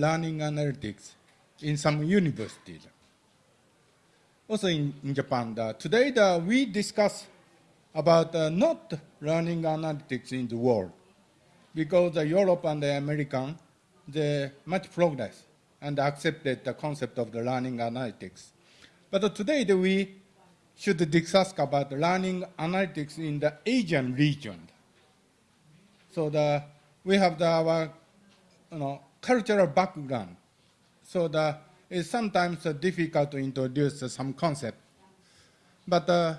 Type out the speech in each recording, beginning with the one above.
learning analytics in some universities. Also in, in Japan, today the, we discuss about uh, not learning analytics in the world because the Europe and the American, they much progress and accepted the concept of the learning analytics. But today we should discuss about learning analytics in the Asian region. So the, we have the, our you know, cultural background. So the, it's sometimes difficult to introduce some concept. But uh,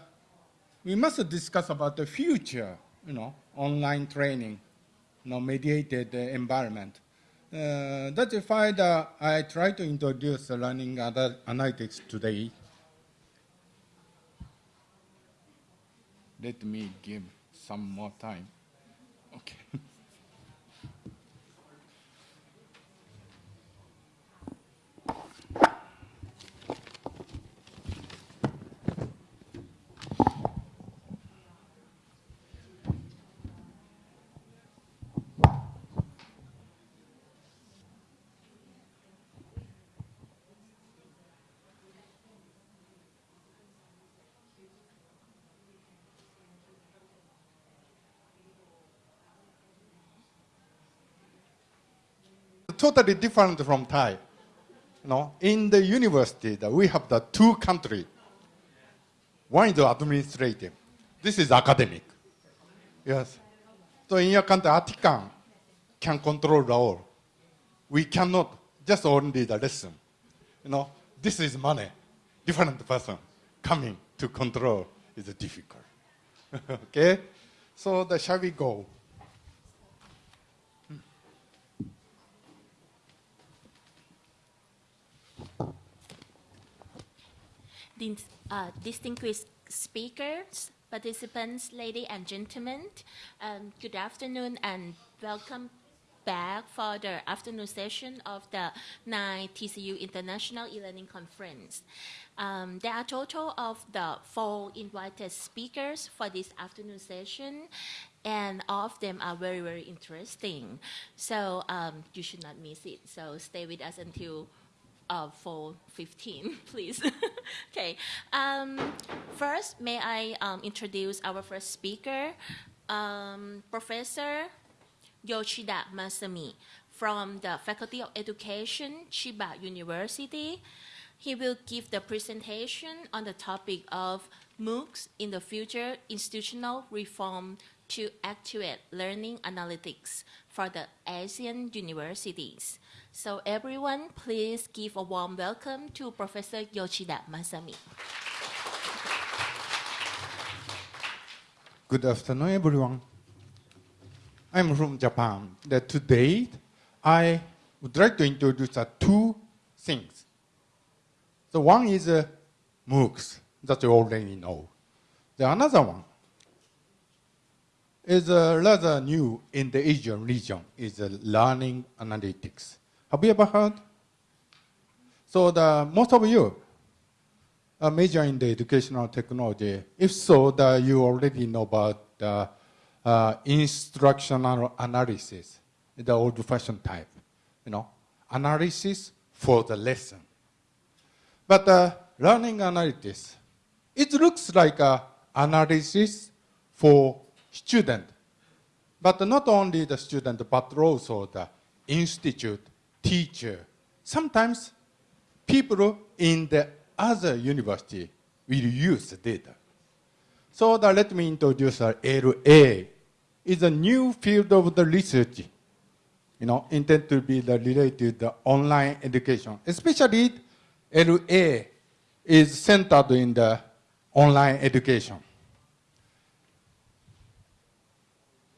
we must discuss about the future, you know, online training, you know, mediated environment. Uh, that's why I try to introduce learning analytics today. Let me give some more time. Totally different from Thai. You know, in the university, that we have the two country. One is the administrative. This is academic. Yes. So in your country, Atikan can control the all. We cannot just only the lesson. You know, this is money. Different person coming to control is difficult. okay? So the, shall we go? Uh, distinguished speakers, participants, ladies and gentlemen, um, good afternoon and welcome back for the afternoon session of the 9 TCU International e-learning conference. Um, there are a total of the four invited speakers for this afternoon session and all of them are very, very interesting. So um, you should not miss it. So stay with us until uh, for 15, please. okay. Um, first, may I um, introduce our first speaker, um, Professor Yoshida Masami from the Faculty of Education, Chiba University. He will give the presentation on the topic of MOOCs in the future institutional reform to activate learning analytics for the Asian universities. So everyone, please give a warm welcome to Professor Yoshida Masami. Good afternoon, everyone. I'm from Japan. That today, I would like to introduce uh, two things. The one is uh, MOOCs, that you already know. The another one is uh, rather new in the Asian region, is uh, learning analytics. Have you ever heard? So the, most of you are major in the educational technology. If so, the, you already know about the uh, instructional analysis, the old-fashioned type, you know, analysis for the lesson. But uh, learning analytics, it looks like a analysis for student, but not only the student, but also the institute teacher. Sometimes people in the other university will use the data. So the, let me introduce LA. It's a new field of the research, you know, intended to be the related to the online education. Especially LA is centered in the online education.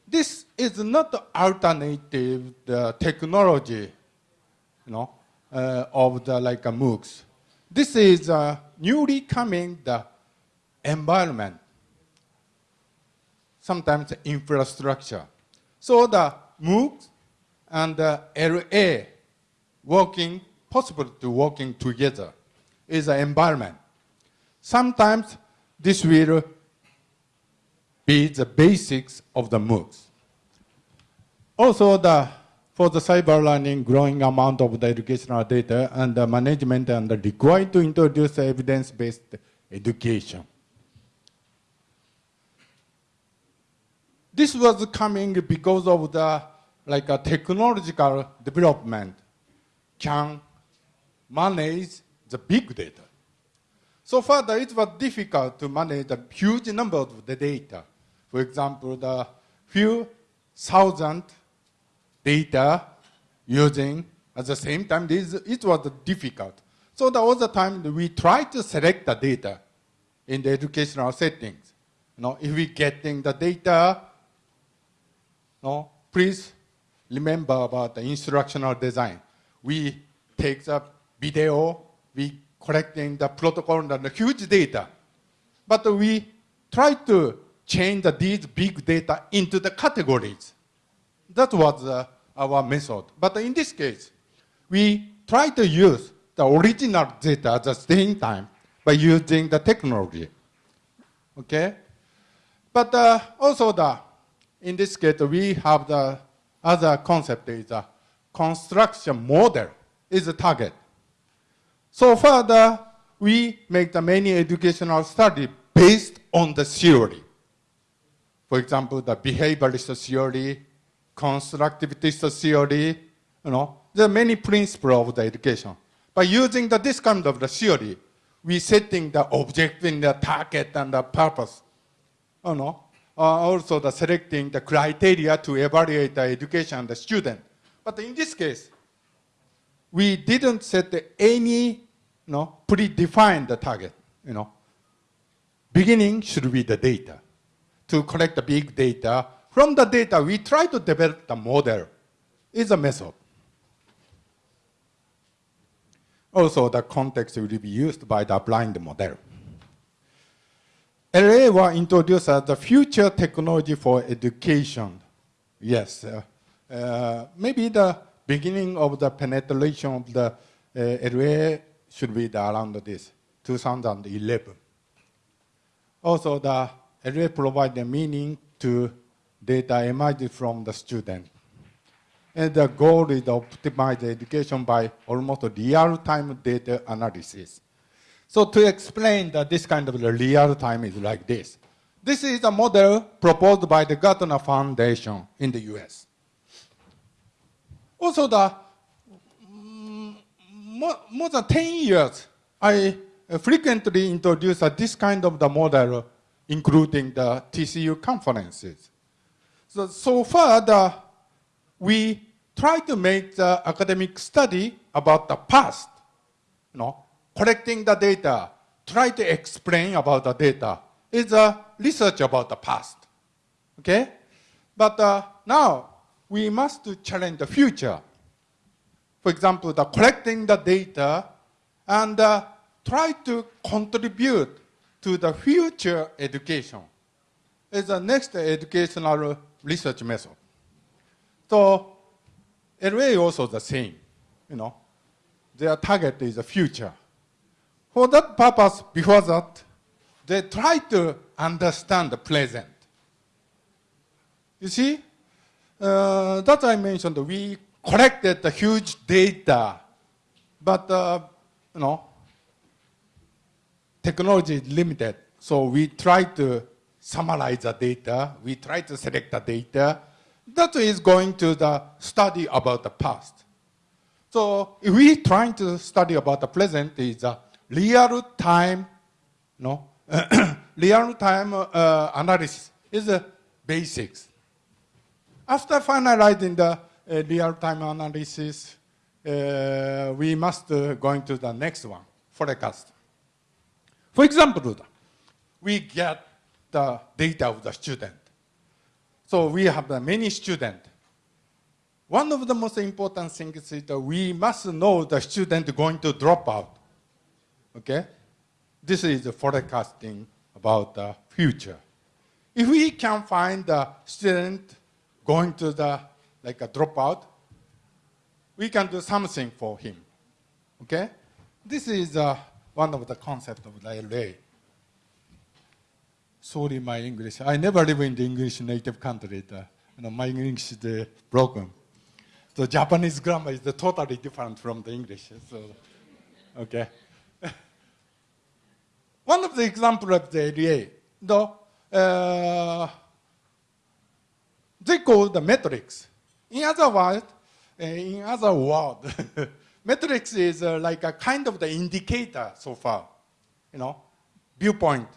This is not alternative the technology you know, uh, of the like a MOOCs. This is a newly coming the environment, sometimes infrastructure. So the MOOCs and the LA working, possible to working together is the environment. Sometimes this will be the basics of the MOOCs. Also the for the cyber learning, growing amount of the educational data and the management and the required to introduce evidence-based education. This was coming because of the like a technological development can manage the big data. So further, it was difficult to manage a huge number of the data. For example, the few thousand data using at the same time, this, it was difficult. So the other time we try to select the data in the educational settings. You know, if we getting the data, no, please remember about the instructional design. We take the video, we collecting the protocol and the huge data. But we try to change the, these big data into the categories. That was uh, our method. But in this case, we try to use the original data at the same time by using the technology. Okay? But uh, also the, in this case, we have the other concept is a construction model is the target. So further, we make the many educational study based on the theory. For example, the behaviorist theory, constructivist theory, you know, there are many principles of the education. By using the, this kind of the theory, we setting the objective, the target, and the purpose. You know, uh, also the selecting the criteria to evaluate the education the student. But in this case, we didn't set any you know, predefined target. You know. Beginning should be the data. To collect the big data. From the data, we try to develop the model. Is a method. Also, the context will be used by the blind model. LA was introduced as the future technology for education. Yes, uh, uh, maybe the beginning of the penetration of the uh, LA should be the, around this, 2011. Also, the LA provides the meaning to data emerged from the student. And the goal is to optimize education by almost real-time data analysis. So to explain that this kind of real time is like this. This is a model proposed by the Gartner Foundation in the US. Also the mm, more, than 10 years, I frequently introduce this kind of the model, including the TCU conferences. So, so far, the, we try to make the academic study about the past, you know, collecting the data, try to explain about the data is a research about the past. Okay? But uh, now we must challenge the future. For example, the collecting the data and uh, try to contribute to the future education is the next educational research method. So LA also the same, you know. Their target is the future. For that purpose, before that, they try to understand the present. You see, uh, that I mentioned, we collected the huge data, but, uh, you know, technology is limited. So we try to summarize the data, we try to select the data. That is going to the study about the past. So if we trying to study about the present is a real-time, no, real-time uh, analysis is the basics. After finalizing the uh, real-time analysis, uh, we must uh, go into the next one, forecast. For example, we get the data of the student. So we have many students. One of the most important things is that we must know the student going to drop out. Okay? This is forecasting about the future. If we can find the student going to the, like a dropout, we can do something for him. Okay? This is uh, one of the concepts of the LA. Sorry, my English. I never live in the English native country. The, you know, my English is broken. the Japanese grammar is totally different from the English. So, okay. One of the example of the LA, though, uh, they call the metrics. In other words, uh, in other word, metrics is uh, like a kind of the indicator so far, you know, viewpoint.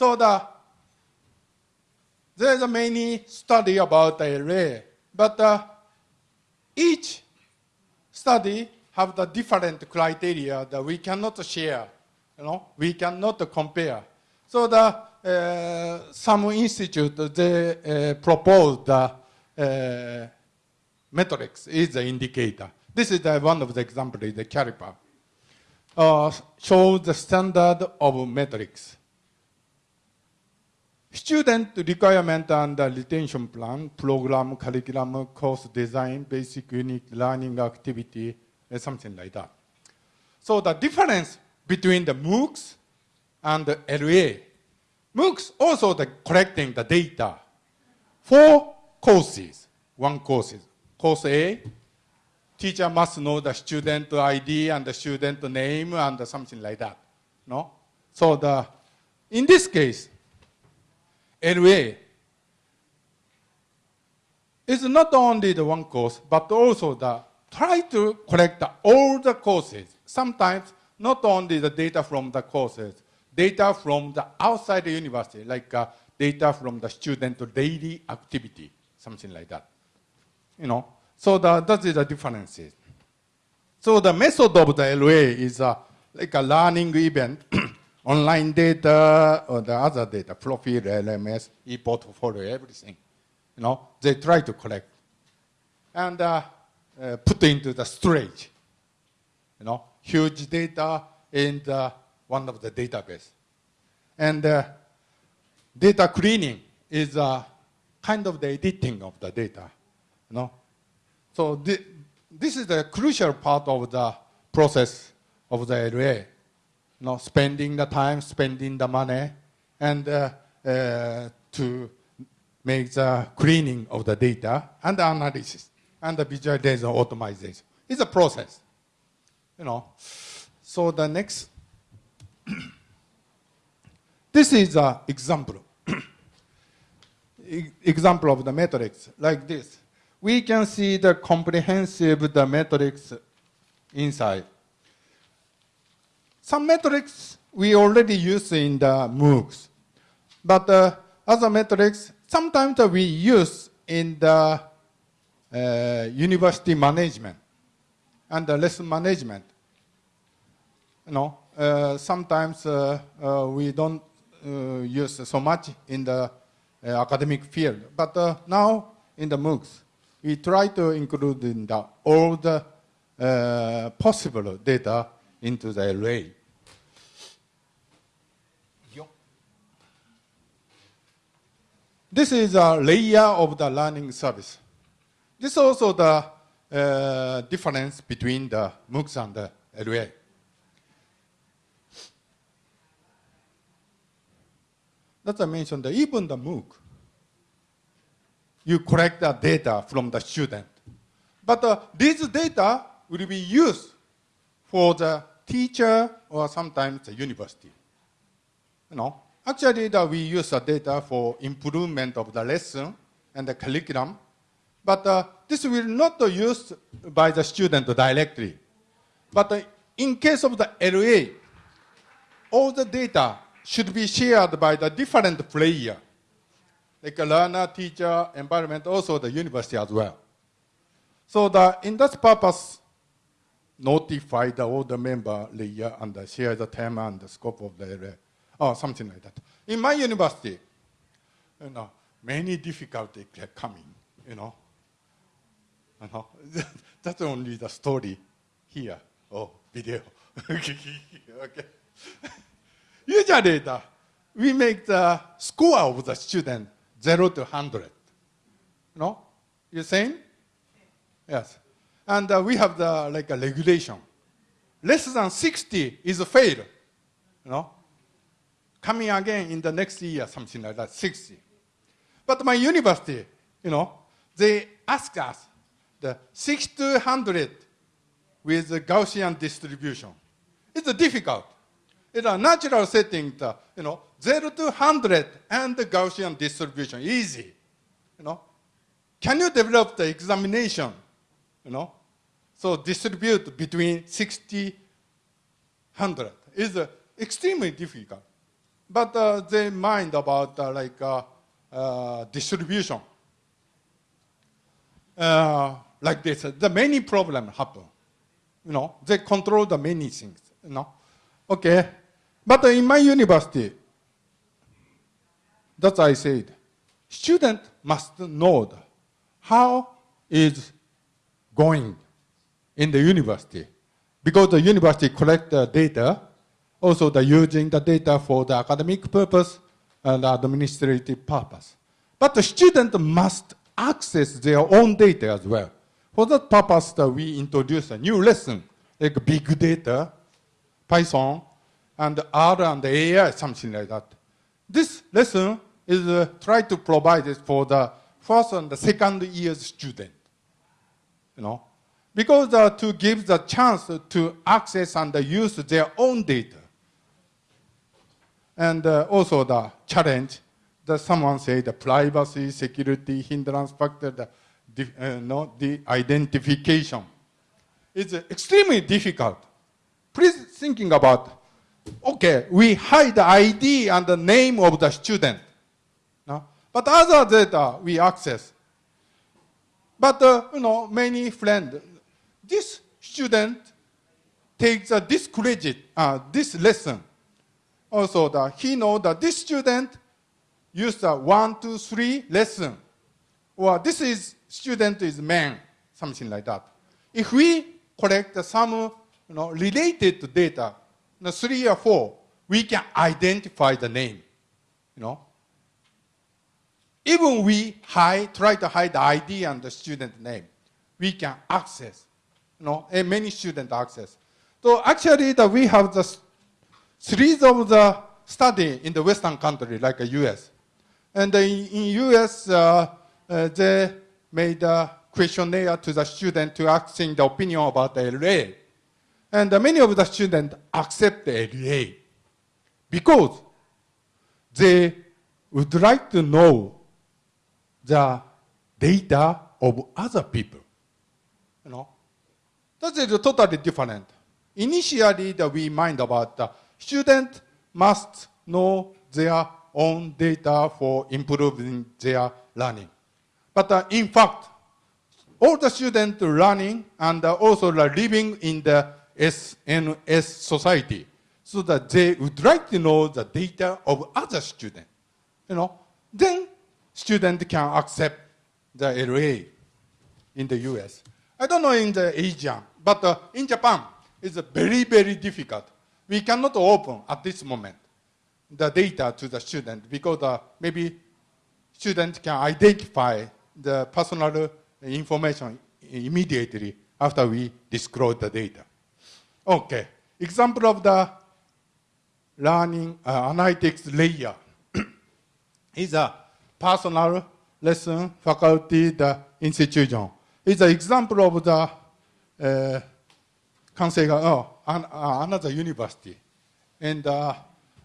So the there's many study about the LA, but uh, each study have the different criteria that we cannot share. You know, we cannot compare. So the uh, some institute they uh, propose the uh, metrics is the indicator. This is the, one of the examples, the caliper. Uh, shows the standard of metrics. Student requirement and the retention plan, program, curriculum, course design, basic unique learning activity, eh, something like that. So the difference between the MOOCs and the LA, MOOCs also the collecting the data for courses, one courses. Course A, teacher must know the student ID and the student name and something like that. No? So the, in this case, LA is not only the one course, but also the try to collect all the courses. Sometimes not only the data from the courses, data from the outside the university, like uh, data from the student daily activity, something like that. You know, so the, that is the differences. So the method of the LA is uh, like a learning event online data or the other data, profile, LMS, e-portfolio, everything. You know, they try to collect and uh, uh, put into the storage. You know, huge data in the, one of the database. And uh, data cleaning is uh, kind of the editing of the data. You know, so th this is the crucial part of the process of the LA know, spending the time, spending the money, and uh, uh, to make the cleaning of the data and the analysis and the visualization automation. It's a process, you know. So the next, this is an example. example of the matrix like this. We can see the comprehensive the matrix inside. Some metrics we already use in the MOOCs, but uh, other metrics sometimes we use in the uh, university management and the lesson management. You know, uh, sometimes uh, uh, we don't uh, use so much in the academic field, but now in the MOOCs, we try to include in the, all the possible data into the LA. This is a layer of the learning service. This is also the uh, difference between the MOOCs and the LA. That I mentioned, even the MOOC, you collect the data from the student. But uh, this data will be used for the teacher or sometimes the university. You know, Actually, the, we use the data for improvement of the lesson and the curriculum, but uh, this will not be used by the student directly. But uh, in case of the LA, all the data should be shared by the different player, like a learner, teacher, environment, also the university as well. So the, in that purpose, notify the older member layer and share the term and the scope of the LA or something like that. In my university, you know, many difficulties are coming, you know. You know, that's only the story here. or video. okay. Usually, the, we make the score of the student 0 to 100. No? You saying? Yes. And uh, we have the like a regulation. Less than 60 is a fail. You know? Coming again in the next year, something like that, 60. But my university, you know, they ask us, the 600 with the Gaussian distribution. It's difficult. In a natural setting, the, you know, 0 to 100 and the Gaussian distribution, easy. You know, can you develop the examination? You know, so distribute between 60, 100 is uh, extremely difficult. But uh, they mind about uh, like uh, uh, distribution. Uh, like this, the many problem happen. You know, they control the many things. You know, okay. But in my university, that's I said, student must know how is going in the university because the university collect the data, also the using the data for the academic purpose and administrative purpose. But the student must access their own data as well. For that purpose, that we introduce a new lesson, like big data, Python, and R and AI, something like that. This lesson is uh, try to provide it for the first and the second year student. You know, because uh, to give the chance to access and use their own data. And uh, also the challenge that someone say the privacy, security, hindrance factor, the, uh, no, the identification. It's extremely difficult. Please thinking about, okay, we hide the ID and the name of the student. No? But other data we access. But, uh, you know, many friends, this student takes uh, this credit, uh, this lesson. Also, the, he know that this student used a one, two, three lesson. Or this is student is man, something like that. If we collect some you know, related data, you know, three or four, we can identify the name. You know, even we hide, try to hide the ID and the student name, we can access you know, and many student access. So actually, the, we have the series of the study in the Western country, like the US. And in, in US, uh, uh, they made a questionnaire to the student to asking the opinion about the LA. And many of the students accept the LA because they would like to know the data of other people. You know, that is totally different. Initially, the, we mind about the student must know their own data for improving their learning. But uh, in fact, all the students learning and also living in the SNS society so that they would like to know the data of other students. You know, then students can accept the LA in the US. I don't know in the Asia, but uh, in Japan, it's very, very difficult. We cannot open at this moment the data to the student because uh, maybe student can identify the personal information immediately after we disclose the data. Okay, example of the learning uh, analytics layer is a personal lesson, faculty, the institution. It's an example of the uh, oh, an, uh, another university, and uh,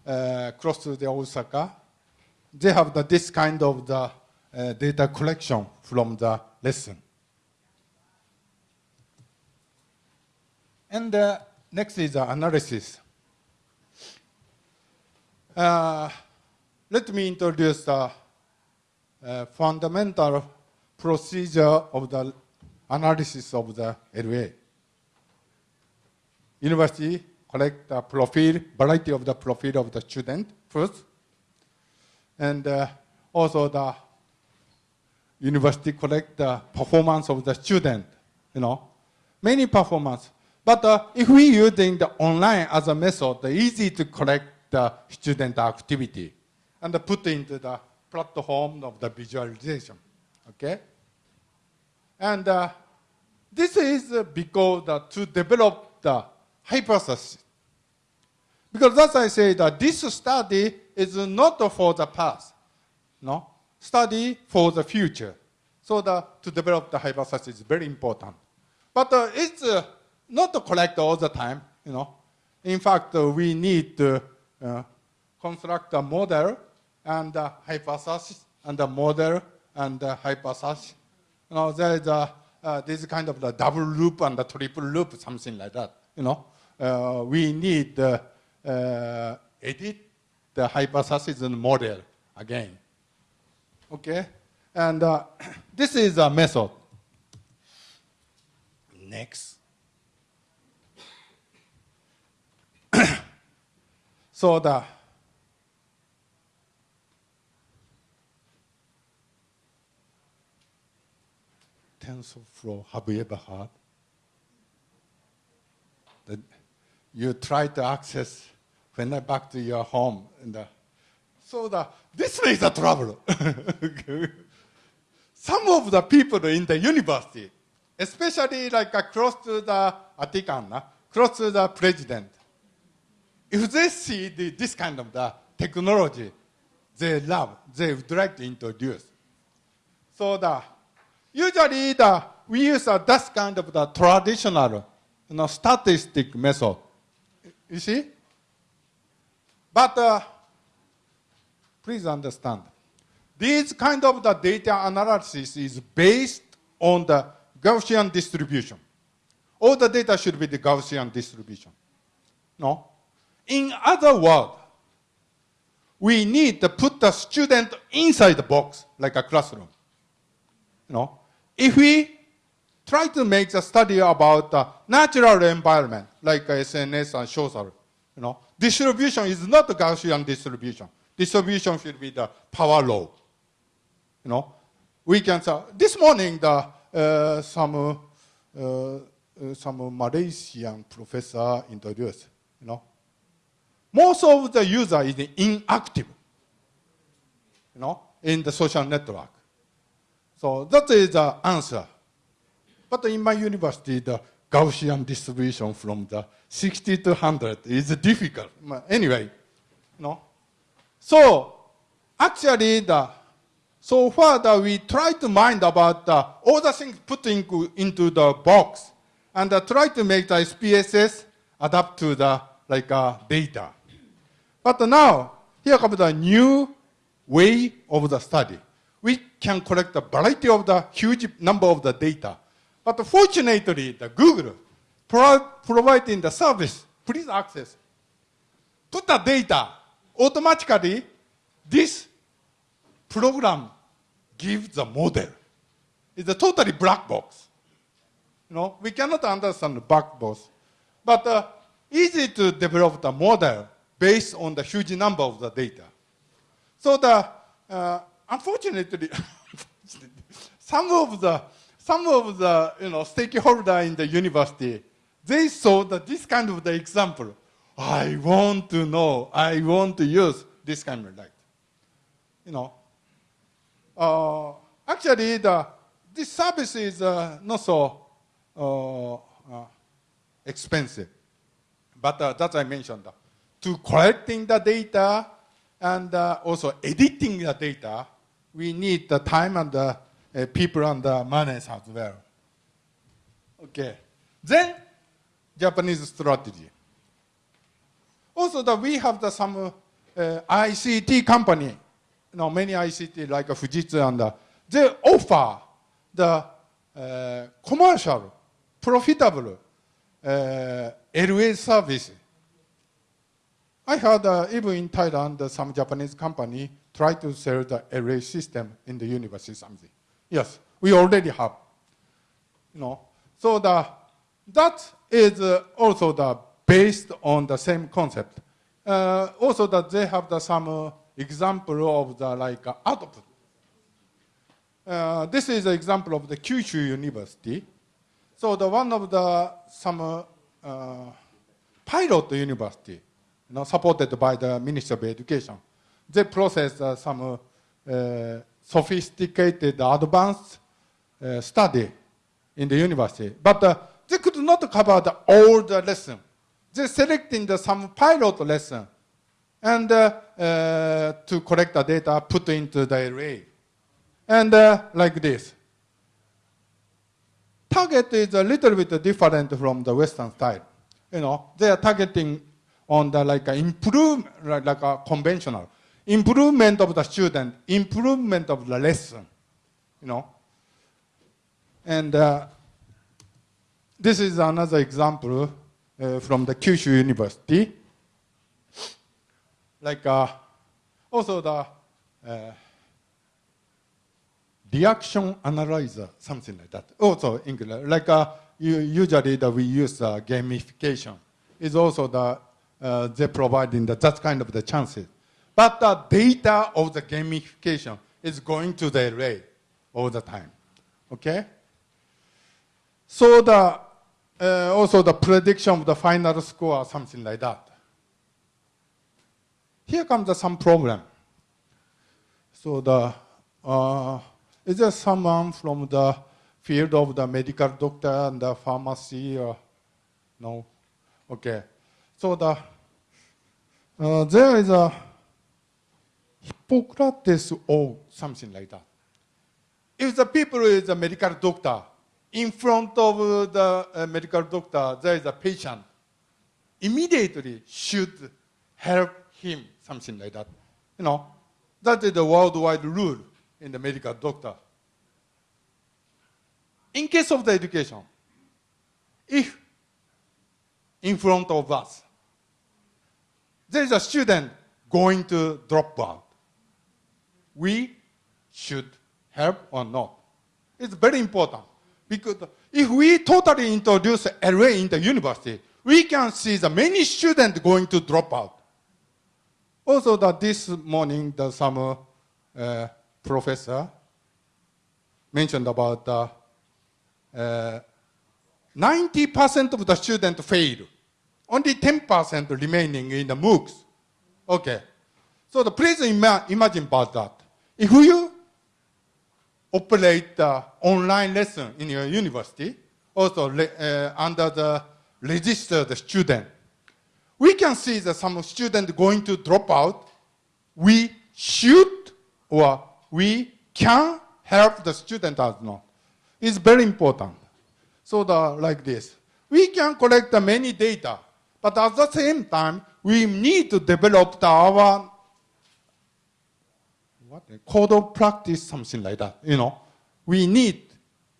uh, close to the Osaka. They have the, this kind of the data collection from the lesson. And uh, next is the analysis. Uh, let me introduce the uh, fundamental procedure of the analysis of the LA. University collect the profile, variety of the profile of the student first, and uh, also the university collect the performance of the student, you know, many performance. But uh, if we using the online as a method, the easy to collect the student activity and put into the platform of the visualization, okay? And uh, this is because to develop the hypothesis. Because as I say, that this study is not for the past, no? Study for the future. So the, to develop the hypothesis is very important. But uh, it's uh, not correct all the time, you know. In fact, uh, we need to uh, construct a model and a hypothesis and a model and a hypothesis. You know, there is a, uh, this kind of the double loop and the triple loop, something like that. You know, we need uh, uh, edit the hypothesis and model again. Okay, and uh, this is a method. Next. so the TensorFlow, have you ever heard? That you try to access when I back to your home. And so the, this is the trouble. Some of the people in the university, especially like uh, close to the Vatican, close to the president, if they see the, this kind of the technology, they love, they would like to introduce. So the usually the, we use uh, that kind of the traditional you know, statistic method. You see? But uh, please understand, this kind of the data analysis is based on the Gaussian distribution. All the data should be the Gaussian distribution. No? In other words, we need to put the student inside the box, like a classroom. You know? If we try to make a study about the natural environment, like SNS and social, you know, distribution is not Gaussian distribution. Distribution should be the power law. You know, we can say, this morning the, uh, some, uh, uh, some Malaysian professor introduced, you know, most of the user is inactive, you know, in the social network. So that is the answer. But in my university, the Gaussian distribution from the 60 to 100 is difficult. Anyway, no. So actually, the so far that we try to mind about the, all the things put in, into the box and uh, try to make the SPSS adapt to the like uh, data. But now, here comes the new way of the study. We can collect a variety of the huge number of the data. But fortunately, the Google pro providing the service, please access. Put the data, automatically, this program gives the model. It's a totally black box. You know, we cannot understand the black box. But uh, easy to develop the model based on the huge number of the data. So the, uh, unfortunately, some of the, some of the, you know, stakeholder in the university, they saw that this kind of the example. I want to know, I want to use this kind of light. You know, uh, actually, the, this service is uh, not so uh, uh expensive. But uh, that I mentioned, to collecting the data and uh, also editing the data, we need the time and the people and the money as well. Okay. Then, Japanese strategy. Also, that we have the, some ICT company know, many ICT like Fujitsu and uh, they offer the uh, commercial, profitable uh, LA service. I heard uh, even in Thailand, some Japanese company try to sell the LA system in the university something. Yes, we already have. You know, so the, that is uh, also the based on the same concept. Uh, also that they have the some example of the like uh, output. Uh, this is an example of the Kyushu University. So the one of the some uh, pilot university, you know, supported by the Ministry of Education. They process uh, some uh, sophisticated, advanced uh, study in the university, but they could not cover the, all the lesson. They selecting the some pilot lesson and uh, uh, to collect the data, put into the LA. And uh, like this. target is a little bit different from the Western style. You know, they are targeting on the like improve, like a conventional improvement of the student, improvement of the lesson. You know, and uh, this is another example uh, from the Kyushu University. Like uh, also the uh, reaction analyzer, something like that. Also English, like uh, usually that we use uh, gamification. Is also the they providing the, that kind of the chances. But the data of the gamification is going to the LA all the time. Okay? So the uh, also the prediction of the final score, something like that. Here comes the, some problem. So the uh, is there someone from the field of the medical doctor and the pharmacy or no? Okay. So the uh, there is a Hippocrates or something like that. If the people is a medical doctor, in front of the uh, medical doctor, there is a patient, immediately should help him, something like that. You know, that is the worldwide rule in the medical doctor. In case of the education, if in front of us, there is a student going to drop out, we should help or not. It's very important because if we totally introduce LA in the university, we can see the many students going to drop out. Also, that this morning, the some uh, professor mentioned about uh, uh, 90% of the students fail. Only 10% remaining in the MOOCs. Okay. So the, please ima- imagine about that. If you operate the online lesson in your university, also uh, under the registered student, we can see that some student going to drop out. We should or we can help the student or not. It's very important. So the, like this. We can collect many data, but at the same time, we need to develop the, our what code of practice, something like that. You know, we need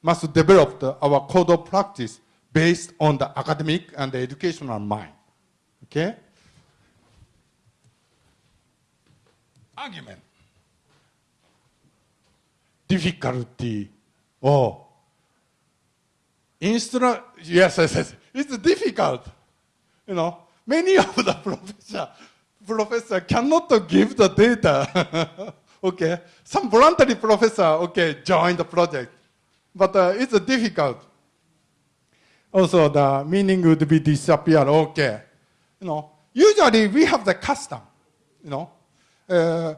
must develop the, our code of practice based on the academic and the educational mind. Okay. Argument. Difficulty. Oh. Instru- yes, yes, yes. It's difficult. You know, many of the professor, professor cannot give the data. okay, some voluntary professor, okay, join the project, but uh, it's difficult. Also, the meaning would be disappear. Okay, you know, usually we have the custom. You know, uh,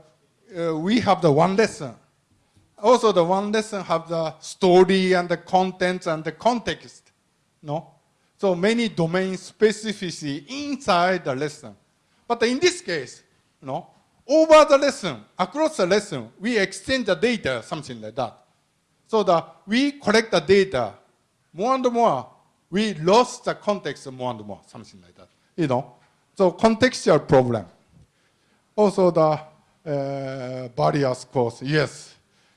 uh, we have the one lesson. Also, the one lesson have the story and the contents and the context. No, so many domain specificity inside the lesson. But in this case, you know, over the lesson, across the lesson, we exchange the data, something like that. So that we collect the data more and more. We lost the context more and more, something like that. You know, so contextual problem. Also the uh, barriers course, yes,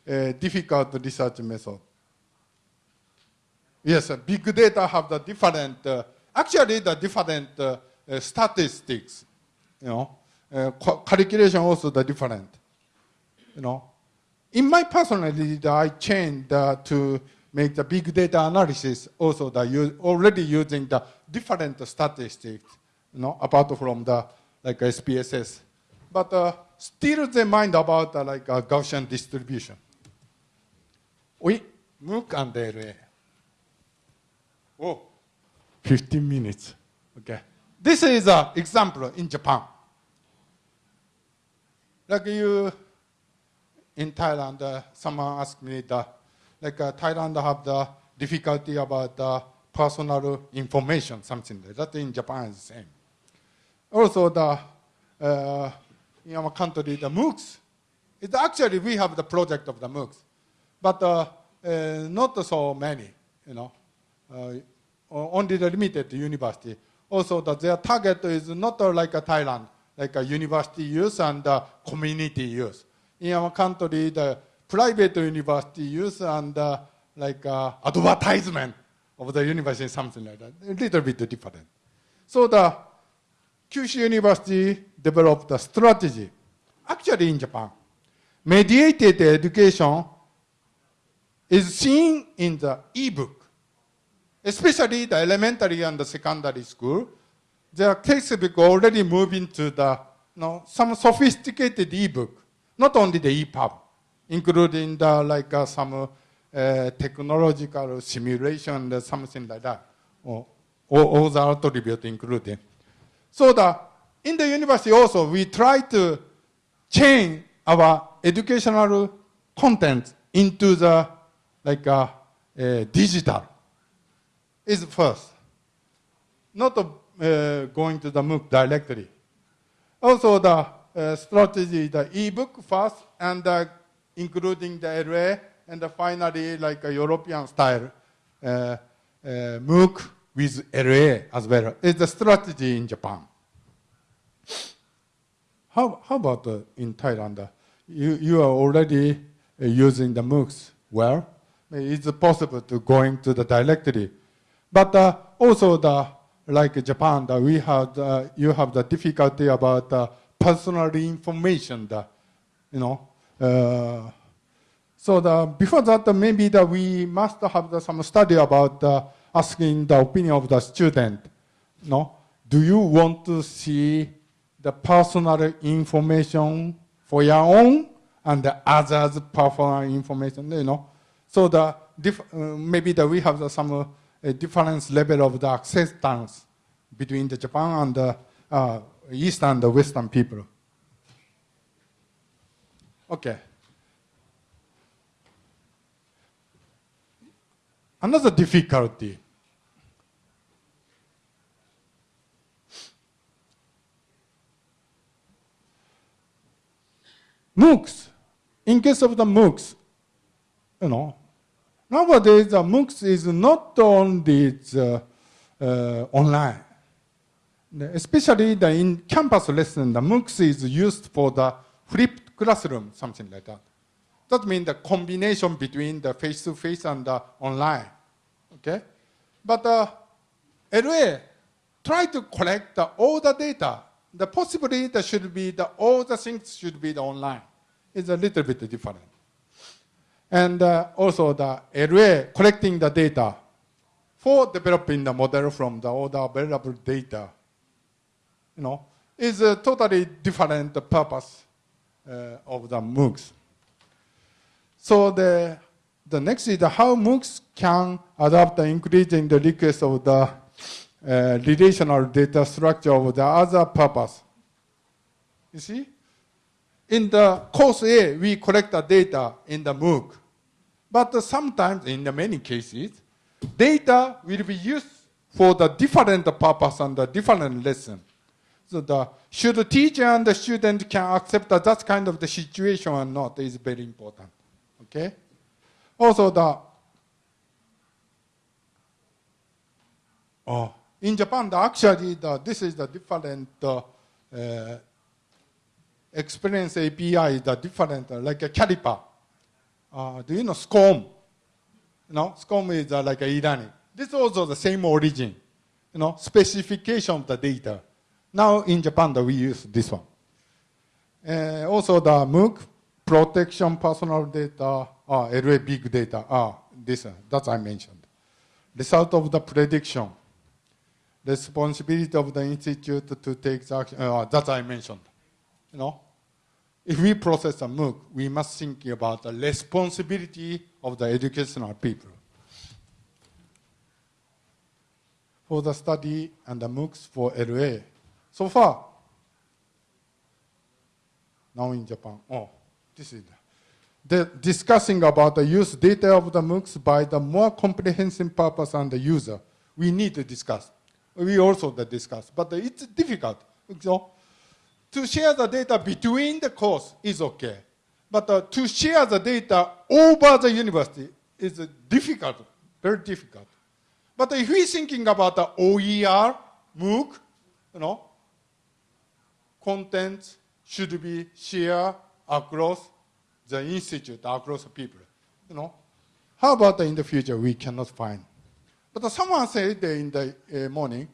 uh, difficult research method. Yes, uh, big data have the different, uh, actually the different uh, statistics, you know, uh, calculation also the different, you know. In my personally, the- I changed to make the big data analysis also the already using the different statistics, you know, apart from the like SPSS. But uh, still they mind about uh, like uh, Gaussian distribution. We MOOC and LA. Oh, 15 minutes. Okay. This is an example in Japan. Like you, in Thailand, uh, someone asked me that, like uh, Thailand have the difficulty about the personal information, something like that. In Japan is the same. Also, the uh, in our country, the MOOCs. It's actually we have the project of the MOOCs, but uh, uh, not so many, you know. uh, only the limited university. Also, that their target is not uh, like Thailand, like a university use and uh, community use. In our country, the private university use and uh, like advertisement of the university, something like that, a little bit different. So the Kyushu University developed a strategy. Actually, in Japan, mediated education is seen in the e-book, especially the elementary and the secondary school. Their textbook already moving to the you know, some sophisticated e-book, not only the EPUB, including the like uh, some uh, technological simulation, or something like that, or, or all the attributes included. So the, in the university also, we try to change our educational content into the like uh, uh, digital is first. Not uh, going to the MOOC directly. Also the uh, strategy, the ebook first, and uh, including the LA, and finally like a European style uh, MOOC with LA as well. It's the strategy in Japan. How, how about in Thailand? You, you are already using the MOOCs well it's possible to going to the directory. But uh, also the like Japan, the, we have uh, you have the difficulty about uh, personal information. The, you know, uh, so the, before that maybe that we must have the, some study about uh, asking the opinion of the student. No, do you want to see the personal information for your own and the others' personal information? You know, so the uh, maybe that we have the, some uh, difference level of the acceptance between the Japan and the uh, East and the Western people. Okay. Another difficulty. MOOCs. In case of the MOOCs, you know, Nowadays, the MOOCs is not only the, uh, online. Especially the in campus lesson, the MOOCs is used for the flipped classroom, something like that. That means the combination between the face-to-face -face and the online. Okay? But uh, LA try to collect the, all the data. The possibility that should be the, all the things should be the online. It's a little bit different. And uh, also the LA collecting the data for developing the model from the the available data, you know, is a totally different purpose uh, of the MOOCs. So the, the next is how MOOCs can adapt the increasing the request of the uh, relational data structure of the other purpose. You see? In the course A, we collect the data in the MOOC. But sometimes, in many cases, data will be used for the different purpose and the different lesson. So the, should the teacher and the student can accept that, that kind of the situation or not is very important. Okay? Also the, oh, in Japan, the, actually the, this is the different uh, uh, experience API, the different, uh, like a caliper. Uh, do you know SCORM? You know, SCORM is uh, like e-learning. This is also the same origin, you know, specification of the data. Now in Japan, we use this one. Uh, also the MOOC, protection personal data, uh, LA big data, ah, this, uh, that I mentioned. Result of the prediction, responsibility of the institute to take action, uh, that I mentioned, you know. If we process a MOOC, we must think about the responsibility of the educational people. For the study and the MOOCs for LA, so far, now in Japan, oh, this is the discussing about the use data of the MOOCs by the more comprehensive purpose and the user. We need to discuss. We also discuss, but it's difficult. So to share the data between the course is okay. But uh, to share the data over the university is difficult, very difficult. But if we're thinking about the OER, MOOC, you know, content should be shared across the institute, across the people, you know. How about in the future we cannot find? But someone said in the uh, morning,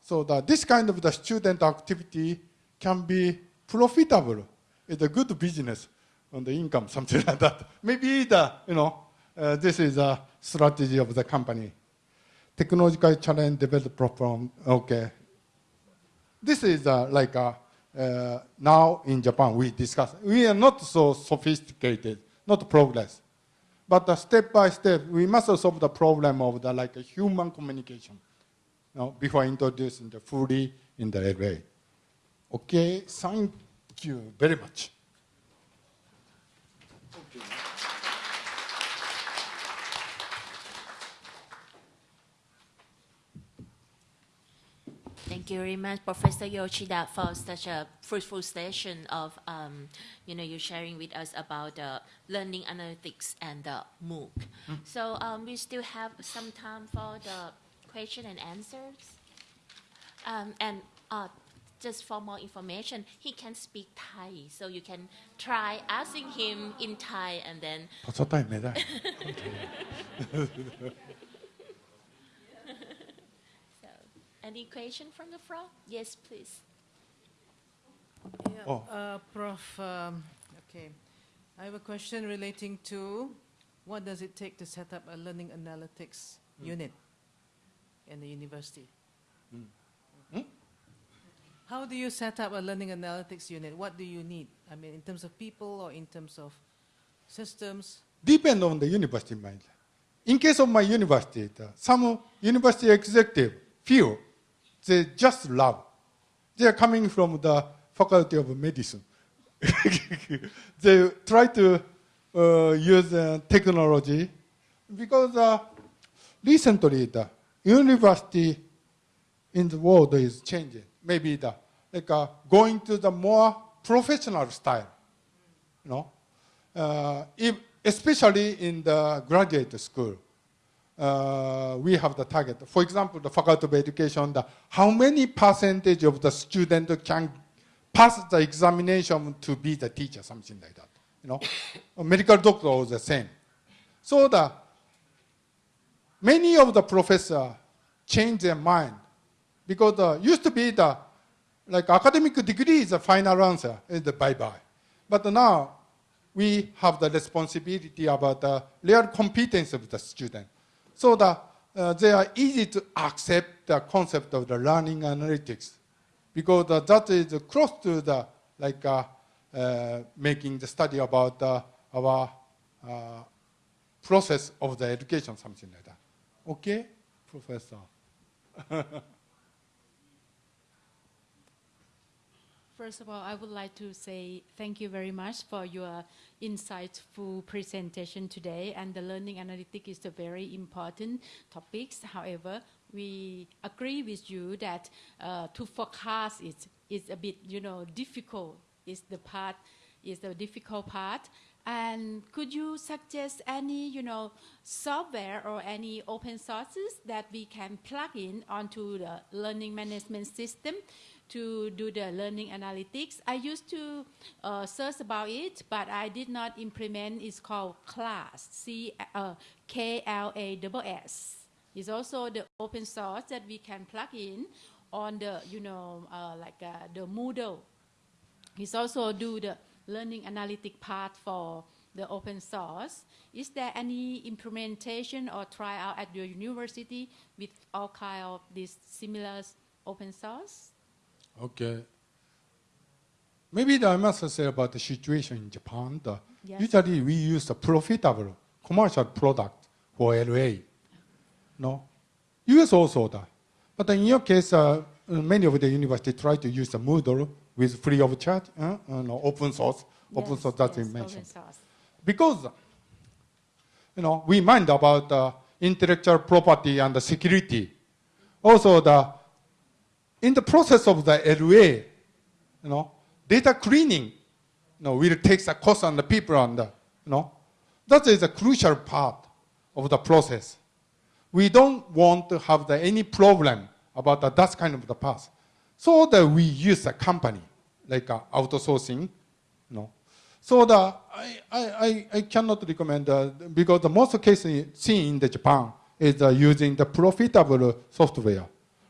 so that this kind of the student activity can be profitable. It's a good business on the income, something like that. Maybe the, you know, uh, this is a strategy of the company. Technological challenge developed from, okay. This is uh, like uh, uh, now in Japan we discuss. We are not so sophisticated, not progress. But uh, step by step, we must solve the problem of the like a human communication. You know, before introducing the fully in the LA. Okay, thank you very much. Thank you very much, Professor Yoshida, for such a fruitful session of, um, you know, you sharing with us about the learning analytics and the MOOC. So um, we still have some time for the question and answers. Um, and uh, just for more information, he can speak Thai. So you can try asking him in Thai and then. so, any question from the floor? Yes, please. Yeah, oh. uh, Prof, um, okay. I have a question relating to what does it take to set up a learning analytics mm. unit in the university? Mm. How do you set up a learning analytics unit? What do you need? I mean, in terms of people or in terms of systems? Depend on the university mind. In case of my university, some university executive feel they just love. They are coming from the faculty of medicine. they try to uh, use uh, technology because uh, recently the university in the world is changing. Maybe the like uh, going to the more professional style, you know, uh, if, especially in the graduate school. Uh, we have the target. For example, the faculty of education, the, how many percentage of the student can pass the examination to be the teacher, something like that. You know, medical doctor is the same. So the many of the professor change their mind because uh, used to be the like academic degree is the final answer, is the bye-bye. But now we have the responsibility about the real competence of the student. So that uh, they are easy to accept the concept of the learning analytics because uh, that is close to the like uh, uh, making the study about uh, our uh, process of the education, something like that. Okay, professor. First of all, I would like to say thank you very much for your insightful presentation today. And the learning analytics is a very important topic. However, we agree with you that uh, to forecast is is a bit, you know, difficult. Is the part is the difficult part. And could you suggest any, you know, software or any open sources that we can plug in onto the learning management system to do the learning analytics? I used to uh, search about it, but I did not implement. It's called CLASS, C uh, K L A S S. It's also the open source that we can plug in on the, you know, uh, like uh, the Moodle. It's also do the learning analytic part for the open source. Is there any implementation or tryout at your university with all kind of these similar open source? Okay. Maybe I must say about the situation in Japan. The, Yes. Usually we use a profitable commercial product for LA. No? US also that. But in your case, uh, many of the university try to use the Moodle with free of charge, uh, no, open source. Open Yes, source that yes, you mentioned. Open source. Because, you know, we mind about uh, intellectual property and the security. Also, the in the process of the LA, you know, data cleaning, you know, will take the cost on the people and the, you know, that is a crucial part of the process. we don't want to have the, any problem about the, that kind of the path. So that we use a company, like uh, outsourcing, you know. So the, I, I, I, I cannot recommend, uh, because the most cases seen in the Japan is uh, using the profitable software.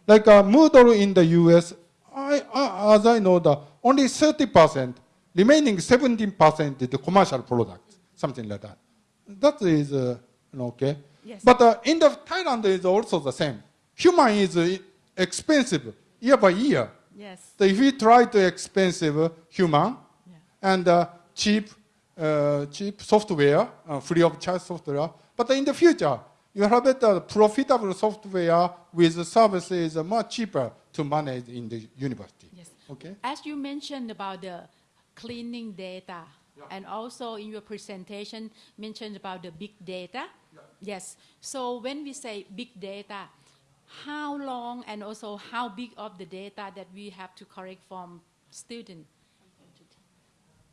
Like uh, Moodle in the US, I, I, as I know, the only 30%, remaining 17% is the commercial product, something like that. That is uh, okay. Yes. But uh, in the Thailand is also the same. Human is uh, expensive year by year. Yes. So if we try to expensive human Yeah. and uh, cheap, uh, cheap software, uh, free of charge software, but in the future, you have better profitable software with services much cheaper to manage in the university. Yes. Okay. As you mentioned about the cleaning data, and also in your presentation mentioned about the big data. Yes. So when we say big data, how long and also how big of the data that we have to collect from student?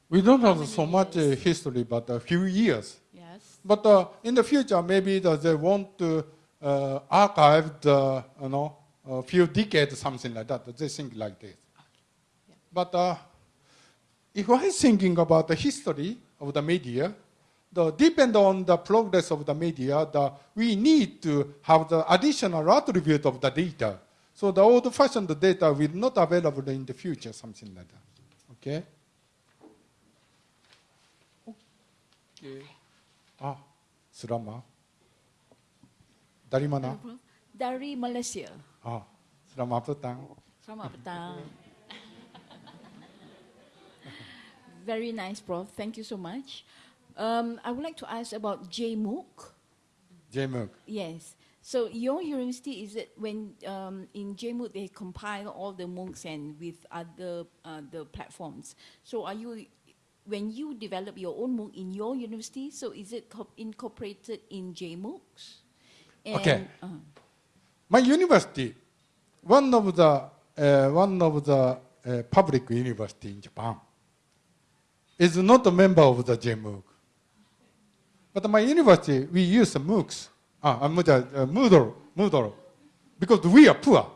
We don't have so much uh, history, but a few years. Yes. But uh, in the future, maybe the, they want to uh, archive the, you know, a few decades, something like that. They think like this. But uh, if I thinking about the history of the media, the depend on the progress of the media, the, we need to have the additional attribute of the data. So the old-fashioned data will not available in the future, something like that. Okay. Okay. Ah, selamat. Dari mana? Dari Malaysia. Ah, selamat petang. Selamat petang. Very nice, Prof. Thank you so much. Um, I would like to ask about JMOOC. JMUG. Yes. So your university is it when um, in JMOOC they compile all the MOOCs and with other uh, the platforms. So are you when you develop your own MOOC in your university? So is it co- incorporated in JMOOCs? And, Okay. uh, My university, one of the uh, one of the uh, public university in Japan, is not a member of the JMOOC. But my university, we use MOOCs, uh, Moodle, Moodle, because we are poor.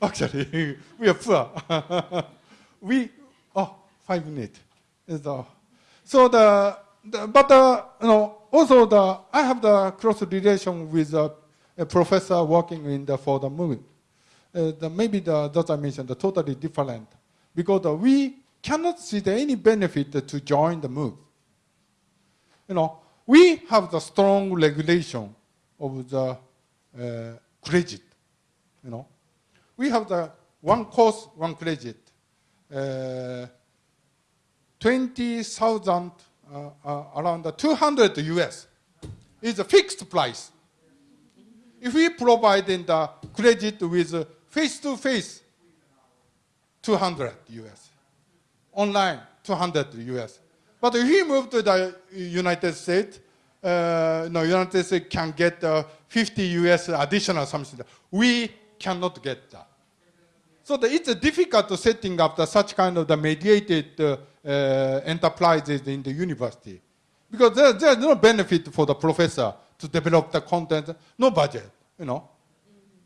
Actually, we are poor. we, oh, five minutes. So the, the but uh, you know, also the, I have the close relation with uh, a professor working in the, for the MOOC. Uh, the, maybe the, that I mentioned, the totally different. Because uh, we cannot see the, any benefit to join the MOOC. You know, we have the strong regulation of the uh, credit. You know, we have the one course, one credit. Uh, 20,000, uh, uh, around 200 US is a fixed price. If we provide in the credit with face-to-face, 200 US. Online, 200 US. But if we move to the United States, uh, no, United States can get uh, 50 US additional something. We cannot get that. So the, it's difficult setting up the, such kind of the mediated uh, Uh, enterprises in the university. Because there, there's no benefit for the professor to develop the content, no budget, you know.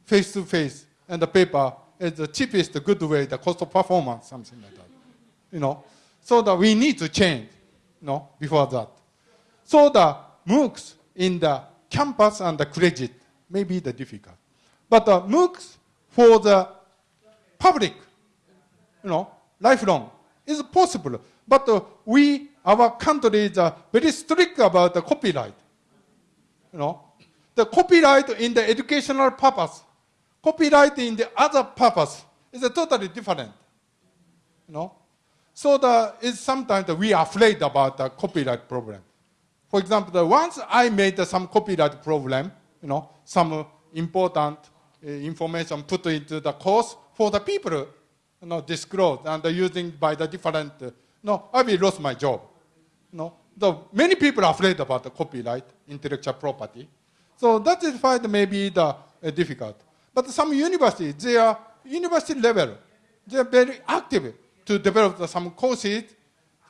Face to face and the paper is the cheapest good way, the cost of performance, something like that. You know. So that we need to change, you know, before that. So the MOOCs in the campus and the credit may be the difficult. But the MOOCs for the public, you know, lifelong, is possible. But uh, we, our country is uh, very strict about the copyright. You know, the copyright in the educational purpose, copyright in the other purpose is a totally different. You know, so the, it's sometimes we are afraid about the copyright problem. For example, once I made some copyright problem, you know, some uh, important uh, information put into the course for the people, you know, disclosed and using by the different, uh, no, I will lose my job. No, the, many people are afraid about the copyright, intellectual property. So that is why it may be the, uh, difficult. But some universities, they are university level, they are very active to develop the, some courses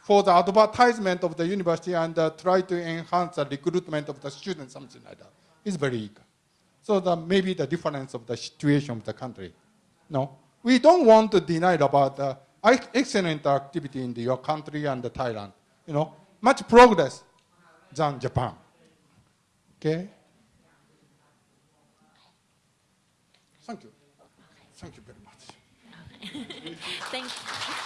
for the advertisement of the university and uh, try to enhance the recruitment of the students, something like that. It's very eager. So the, maybe the difference of the situation of the country. No, we don't want to deny about the excellent activity in the, your country and the Thailand. You know, much progress than Japan. Okay. Thank you. Thank you very much. Thank